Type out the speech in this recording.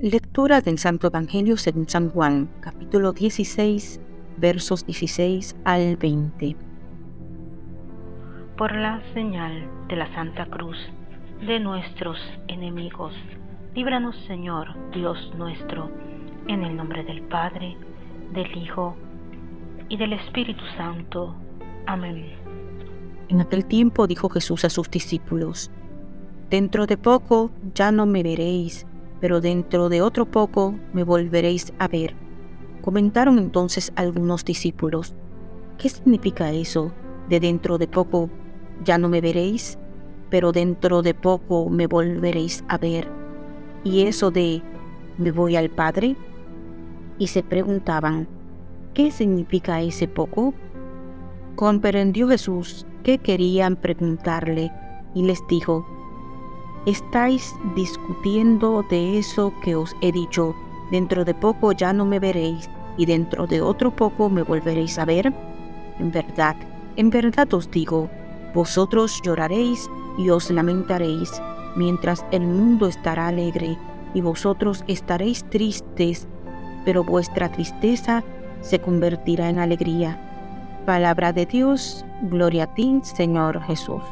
Lectura del Santo Evangelio según San Juan, capítulo 16, versos 16 al 20. Por la señal de la Santa Cruz de nuestros enemigos, líbranos Señor, Dios nuestro, en el nombre del Padre, del Hijo y del Espíritu Santo. Amén. En aquel tiempo dijo Jesús a sus discípulos, Dentro de poco ya no me veréis pero dentro de otro poco me volveréis a ver. Comentaron entonces algunos discípulos, ¿qué significa eso de dentro de poco ya no me veréis, pero dentro de poco me volveréis a ver? ¿Y eso de me voy al Padre? Y se preguntaban, ¿qué significa ese poco? Comprendió Jesús que querían preguntarle y les dijo, estáis discutiendo de eso que os he dicho, dentro de poco ya no me veréis, y dentro de otro poco me volveréis a ver? En verdad, en verdad os digo, vosotros lloraréis y os lamentaréis, mientras el mundo estará alegre, y vosotros estaréis tristes, pero vuestra tristeza se convertirá en alegría. Palabra de Dios, gloria a ti, Señor Jesús.